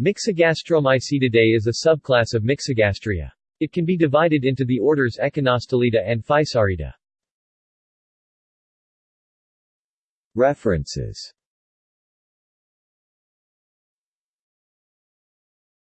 Myxogastromycetidae is a subclass of Myxogastria. It can be divided into the orders Echinostelida and Physaurida. References